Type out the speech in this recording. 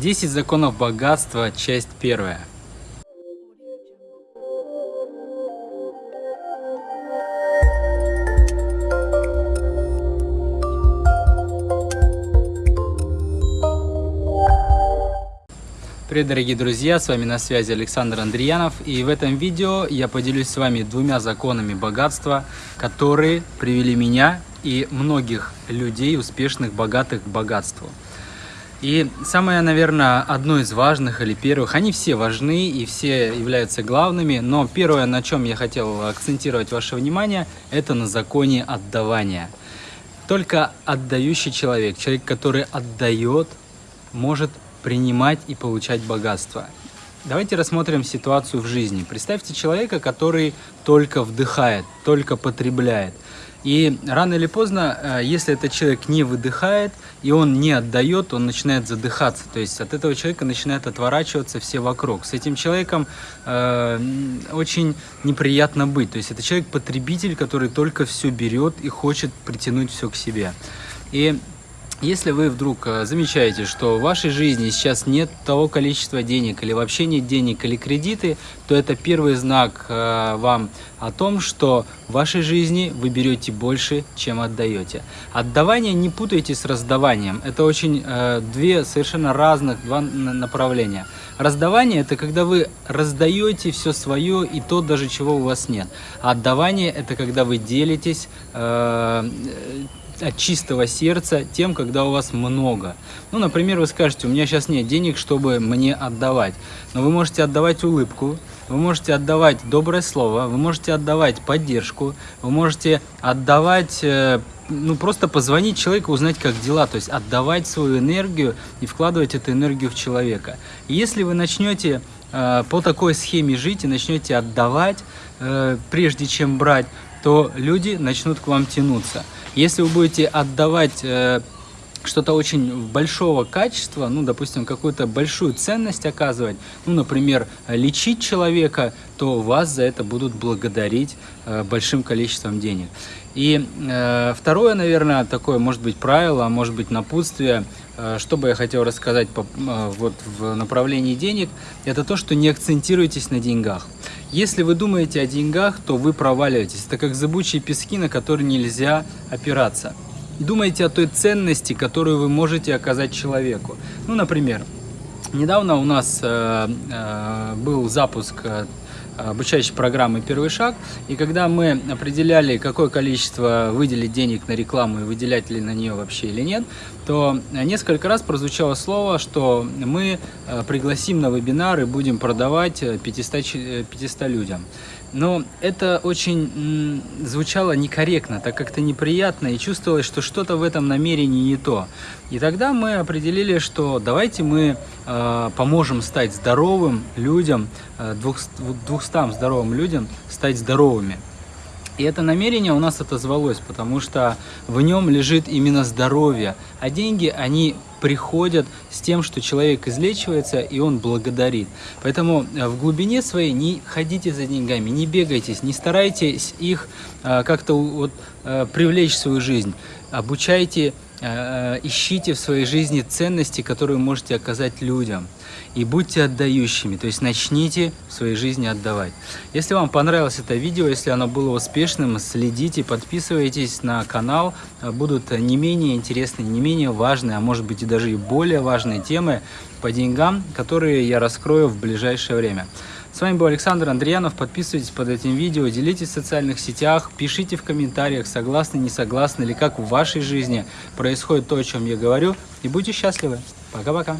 10 законов богатства, часть первая. Привет, дорогие друзья, с вами на связи Александр Андреянов, и в этом видео я поделюсь с вами двумя законами богатства, которые привели меня и многих людей, успешных, богатых к богатству. И самое, наверное, одно из важных или первых, они все важны и все являются главными, но первое, на чем я хотел акцентировать ваше внимание, это на законе отдавания. Только отдающий человек, человек, который отдает, может принимать и получать богатство. Давайте рассмотрим ситуацию в жизни. Представьте человека, который только вдыхает, только потребляет. И рано или поздно, э, если этот человек не выдыхает и он не отдает, он начинает задыхаться. То есть от этого человека начинают отворачиваться все вокруг. С этим человеком э, очень неприятно быть. То есть это человек-потребитель, который только все берет и хочет притянуть все к себе. И если вы вдруг э, замечаете, что в вашей жизни сейчас нет того количества денег или вообще нет денег или кредиты, то это первый знак э, вам о том, что в вашей жизни вы берете больше, чем отдаете. Отдавание не путайте с раздаванием. Это очень э, две совершенно разных два направления. Раздавание – это когда вы раздаете все свое и то, даже чего у вас нет. А отдавание – это когда вы делитесь от чистого сердца тем, когда у вас много. Ну, например, вы скажете, у меня сейчас нет денег, чтобы мне отдавать. Но вы можете отдавать улыбку, вы можете отдавать доброе слово, вы можете отдавать поддержку, вы можете отдавать, э, ну, просто позвонить человеку, узнать, как дела, то есть отдавать свою энергию и вкладывать эту энергию в человека. И если вы начнете э, по такой схеме жить и начнете отдавать, э, прежде чем брать, то люди начнут к вам тянуться. Если вы будете отдавать э, что-то очень большого качества, ну, допустим, какую-то большую ценность оказывать, ну, например, лечить человека, то вас за это будут благодарить э, большим количеством денег. И э, второе, наверное, такое, может быть, правило, а может быть, напутствие, что бы я хотел рассказать по, э, вот в направлении денег, это то, что не акцентируйтесь на деньгах. Если вы думаете о деньгах, то вы проваливаетесь. Это как зыбучие пески, на которые нельзя опираться. Думайте о той ценности, которую вы можете оказать человеку. Ну, например, недавно у нас э, э, был запуск э, обучающей программы «Первый шаг». И когда мы определяли, какое количество выделить денег на рекламу и выделять ли на нее вообще или нет, то несколько раз прозвучало слово, что мы э, пригласим на вебинар и будем продавать 500, 500 людям. Но это очень звучало некорректно, так как-то неприятно и чувствовалось, что что-то в этом намерении не то. И тогда мы определили, что давайте мы э, поможем стать здоровым людям, э, 200 здоровым людям стать здоровыми. И это намерение у нас отозвалось, потому что в нем лежит именно здоровье. А деньги, они приходят с тем, что человек излечивается, и он благодарит. Поэтому э, в глубине своей не ходите за деньгами, не бегайтесь, не старайтесь их э, как-то вот, э, привлечь в свою жизнь. Обучайте ищите в своей жизни ценности, которые можете оказать людям. И будьте отдающими, то есть начните в своей жизни отдавать. Если вам понравилось это видео, если оно было успешным, следите, подписывайтесь на канал. Будут не менее интересные, не менее важные, а может быть и даже и более важные темы по деньгам, которые я раскрою в ближайшее время. С вами был Александр Андреянов. Подписывайтесь под этим видео, делитесь в социальных сетях, пишите в комментариях, согласны, не согласны, или как в вашей жизни происходит то, о чем я говорю. И будьте счастливы. Пока-пока.